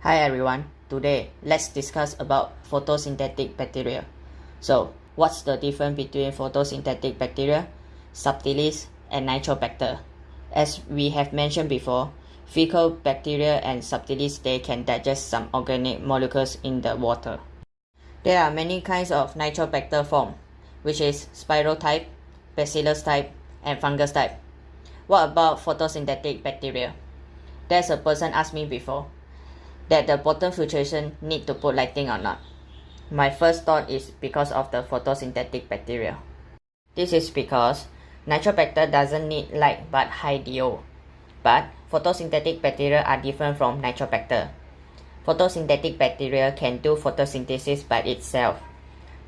Hi everyone, today let's discuss about photosynthetic bacteria. So, what's the difference between photosynthetic bacteria, subtilis, and nitrobacter? As we have mentioned before, fecal bacteria and subtilis they can digest some organic molecules in the water. There are many kinds of nitrobacter form, which is spiral type, bacillus type, and fungus type. What about photosynthetic bacteria? There's a person asked me before that the bottom filtration need to put lighting or not. My first thought is because of the photosynthetic bacteria. This is because nitrobacter doesn't need light but high DO. But photosynthetic bacteria are different from nitrobacter. Photosynthetic bacteria can do photosynthesis by itself.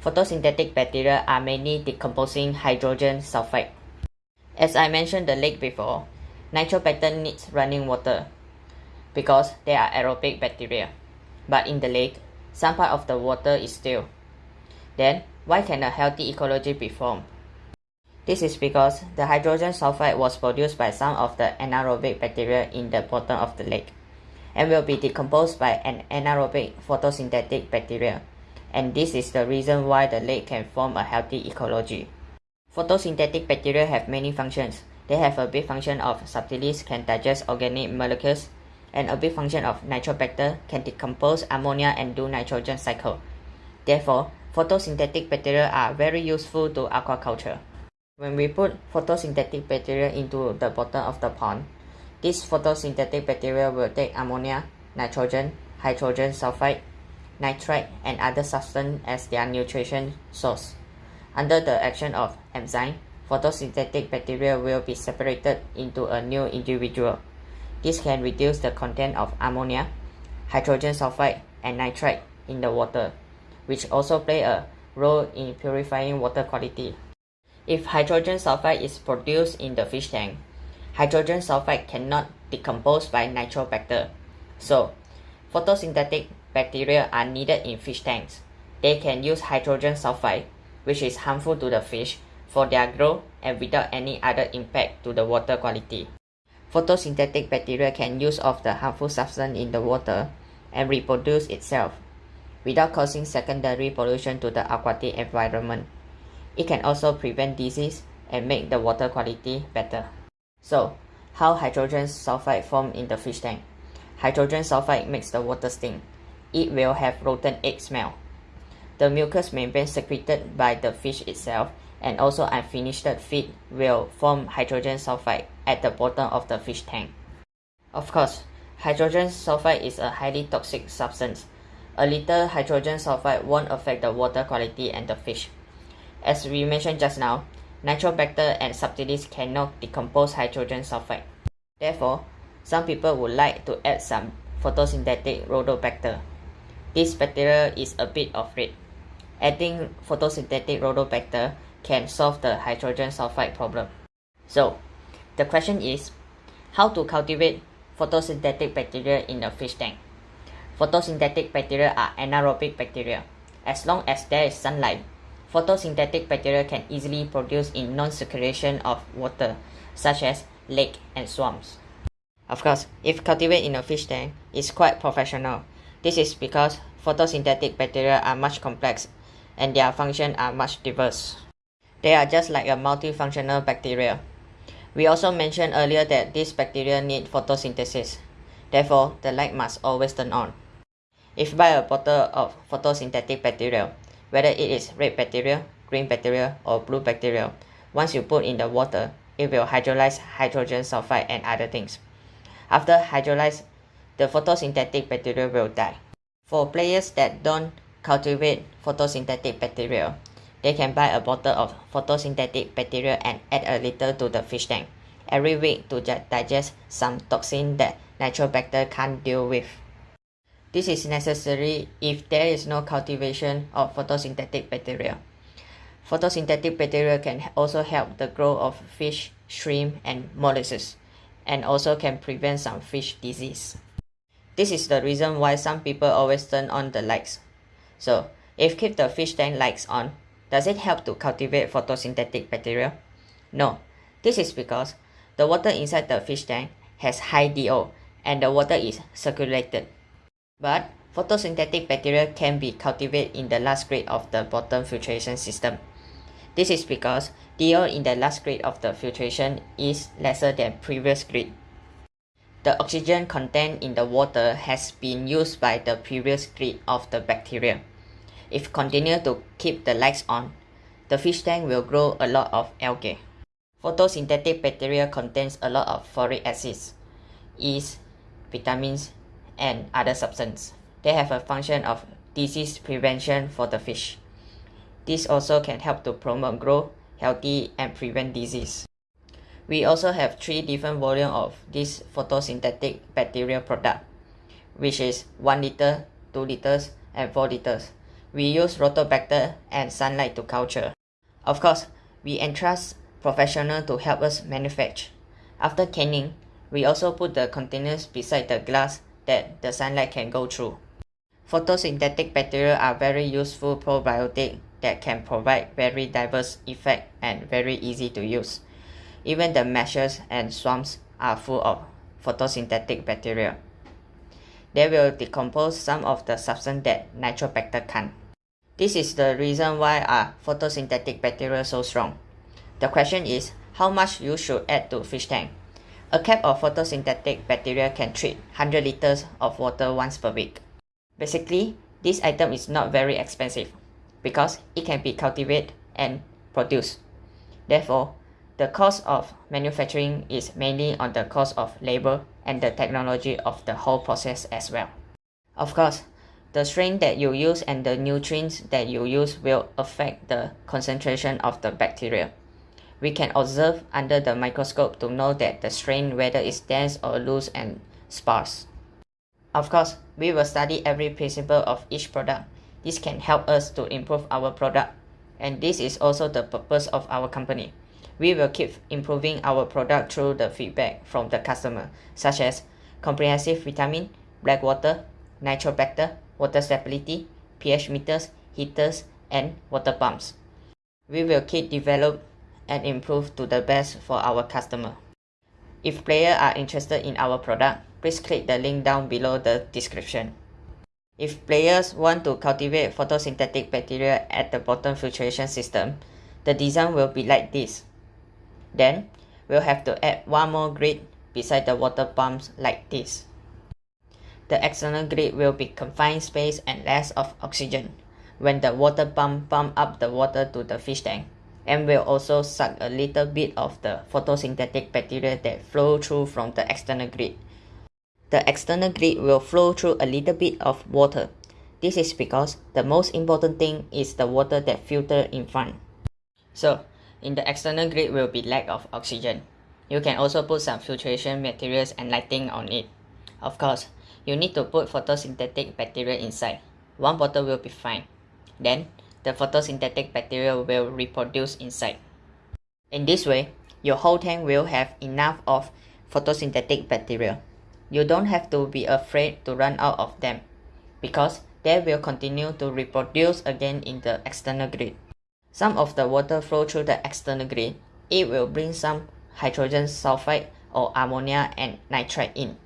Photosynthetic bacteria are mainly decomposing hydrogen sulfide. As I mentioned the lake before, nitrobacter needs running water because they are aerobic bacteria. But in the lake, some part of the water is still. Then, why can a healthy ecology be formed? This is because the hydrogen sulfide was produced by some of the anaerobic bacteria in the bottom of the lake and will be decomposed by an anaerobic photosynthetic bacteria. And this is the reason why the lake can form a healthy ecology. Photosynthetic bacteria have many functions. They have a big function of subtilis can digest organic molecules and a big function of nitrobacter can decompose ammonia and do nitrogen cycle. Therefore, photosynthetic bacteria are very useful to aquaculture. When we put photosynthetic bacteria into the bottom of the pond, this photosynthetic bacteria will take ammonia, nitrogen, hydrogen sulfide, nitrite, and other substances as their nutrition source. Under the action of enzyme, photosynthetic bacteria will be separated into a new individual. This can reduce the content of ammonia, hydrogen sulfide, and nitrite in the water, which also play a role in purifying water quality. If hydrogen sulfide is produced in the fish tank, hydrogen sulfide cannot decompose by nitrobacter. So, photosynthetic bacteria are needed in fish tanks. They can use hydrogen sulfide, which is harmful to the fish, for their growth and without any other impact to the water quality. Photosynthetic bacteria can use of the harmful substance in the water and reproduce itself without causing secondary pollution to the aquatic environment. It can also prevent disease and make the water quality better. So, how hydrogen sulfide form in the fish tank? Hydrogen sulfide makes the water stink. It will have rotten egg smell. The mucous membrane secreted by the fish itself and also unfinished feed will form hydrogen sulfide at the bottom of the fish tank. Of course, hydrogen sulfide is a highly toxic substance. A little hydrogen sulfide won't affect the water quality and the fish. As we mentioned just now, nitrobacter and subtilis cannot decompose hydrogen sulfide. Therefore, some people would like to add some photosynthetic rhodobacter. This bacteria is a bit of red. Adding photosynthetic rhodobacter can solve the hydrogen sulfide problem. So, the question is, how to cultivate photosynthetic bacteria in a fish tank? Photosynthetic bacteria are anaerobic bacteria. As long as there is sunlight, photosynthetic bacteria can easily produce in non-circulation of water, such as lake and swamps. Of course, if cultivated in a fish tank, it's quite professional. This is because photosynthetic bacteria are much complex and their functions are much diverse. They are just like a multifunctional bacteria. We also mentioned earlier that these bacteria need photosynthesis. Therefore, the light must always turn on. If you buy a bottle of photosynthetic bacteria, whether it is red bacteria, green bacteria, or blue bacteria, once you put in the water, it will hydrolyze hydrogen sulfide and other things. After hydrolyze, the photosynthetic bacteria will die. For players that don't cultivate photosynthetic bacteria, they can buy a bottle of photosynthetic bacteria and add a little to the fish tank every week to digest some toxin that natural bacteria can't deal with. This is necessary if there is no cultivation of photosynthetic bacteria. Photosynthetic bacteria can also help the growth of fish, shrimp, and mollusks, and also can prevent some fish disease. This is the reason why some people always turn on the lights. So, if keep the fish tank lights on, does it help to cultivate photosynthetic bacteria? No. This is because the water inside the fish tank has high DO and the water is circulated. But photosynthetic bacteria can be cultivated in the last grade of the bottom filtration system. This is because DO in the last grade of the filtration is lesser than previous grade. The oxygen content in the water has been used by the previous grade of the bacteria. If continue to keep the lights on, the fish tank will grow a lot of algae. Photosynthetic bacteria contains a lot of folic acids, yeast, vitamins, and other substances. They have a function of disease prevention for the fish. This also can help to promote growth, healthy, and prevent disease. We also have three different volume of this photosynthetic bacterial product, which is 1 liter, 2 liters, and 4 liters. We use rhodobacter and sunlight to culture. Of course, we entrust professional to help us manufacture. After canning, we also put the containers beside the glass that the sunlight can go through. Photosynthetic bacteria are very useful probiotic that can provide very diverse effect and very easy to use. Even the meshes and swamps are full of photosynthetic bacteria. They will decompose some of the substance that Nitrobacter can't. This is the reason why are photosynthetic bacteria so strong. The question is how much you should add to fish tank. A cap of photosynthetic bacteria can treat 100 liters of water once per week. Basically, this item is not very expensive because it can be cultivated and produced. Therefore, the cost of manufacturing is mainly on the cost of labor and the technology of the whole process as well. Of course, the strain that you use and the nutrients that you use will affect the concentration of the bacteria. We can observe under the microscope to know that the strain whether it's dense or loose and sparse. Of course, we will study every principle of each product. This can help us to improve our product. And this is also the purpose of our company. We will keep improving our product through the feedback from the customer, such as comprehensive vitamin, black water, nitrobacter, water stability, pH meters, heaters, and water pumps. We will keep develop and improve to the best for our customer. If players are interested in our product, please click the link down below the description. If players want to cultivate photosynthetic bacteria at the bottom filtration system, the design will be like this. Then, we'll have to add one more grid beside the water pumps like this. The external grid will be confined space and less of oxygen when the water pump pump up the water to the fish tank and will also suck a little bit of the photosynthetic bacteria that flow through from the external grid. The external grid will flow through a little bit of water. This is because the most important thing is the water that filter in front. So, in the external grid will be lack of oxygen. You can also put some filtration materials and lighting on it. Of course, you need to put photosynthetic bacteria inside. One bottle will be fine. Then, the photosynthetic bacteria will reproduce inside. In this way, your whole tank will have enough of photosynthetic bacteria. You don't have to be afraid to run out of them because they will continue to reproduce again in the external grid. Some of the water flow through the external grid. It will bring some hydrogen sulfide or ammonia and nitrite in.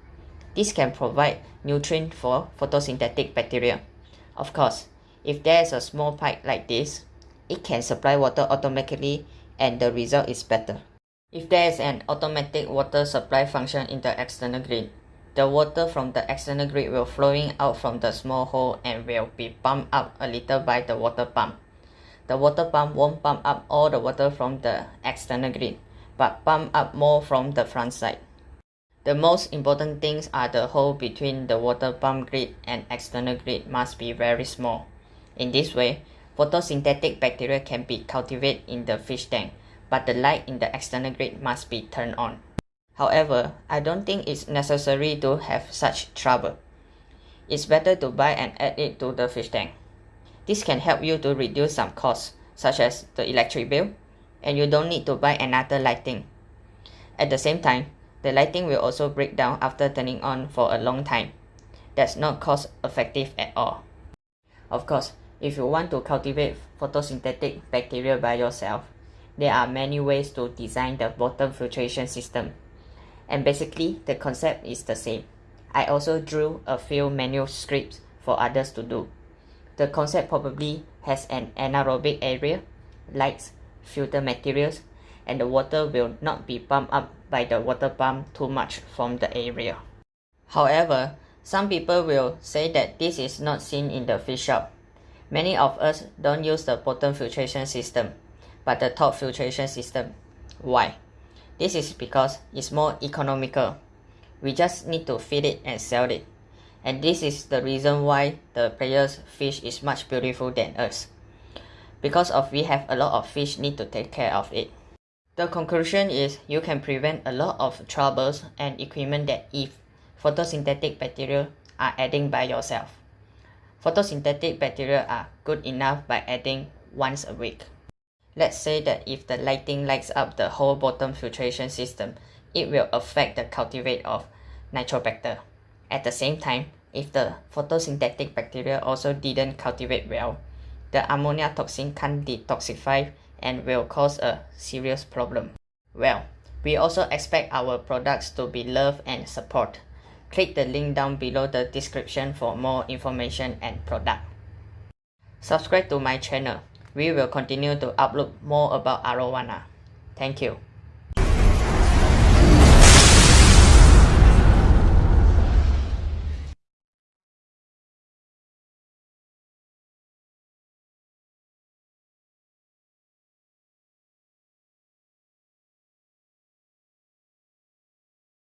This can provide nutrient for photosynthetic bacteria. Of course, if there is a small pipe like this, it can supply water automatically and the result is better. If there is an automatic water supply function in the external grid, the water from the external grid will flowing out from the small hole and will be pumped up a little by the water pump. The water pump won't pump up all the water from the external grid, but pump up more from the front side. The most important things are the hole between the water pump grid and external grid must be very small. In this way, photosynthetic bacteria can be cultivated in the fish tank, but the light in the external grid must be turned on. However, I don't think it's necessary to have such trouble. It's better to buy and add it to the fish tank. This can help you to reduce some costs, such as the electric bill, and you don't need to buy another lighting. At the same time, the lighting will also break down after turning on for a long time. That's not cost effective at all. Of course, if you want to cultivate photosynthetic bacteria by yourself, there are many ways to design the bottom filtration system. And basically, the concept is the same. I also drew a few manuscripts for others to do. The concept probably has an anaerobic area, lights, filter materials, and the water will not be pumped up by the water pump too much from the area. However, some people will say that this is not seen in the fish shop. Many of us don't use the bottom filtration system, but the top filtration system. Why? This is because it's more economical. We just need to feed it and sell it. And this is the reason why the players fish is much beautiful than us. Because of we have a lot of fish need to take care of it. The conclusion is you can prevent a lot of troubles and equipment that if photosynthetic bacteria are adding by yourself. Photosynthetic bacteria are good enough by adding once a week. Let's say that if the lighting lights up the whole bottom filtration system, it will affect the cultivate of Nitrobacter. At the same time, if the photosynthetic bacteria also didn't cultivate well, the ammonia toxin can't detoxify and will cause a serious problem. Well, we also expect our products to be loved and support. Click the link down below the description for more information and product. Subscribe to my channel. We will continue to upload more about arowana. Thank you.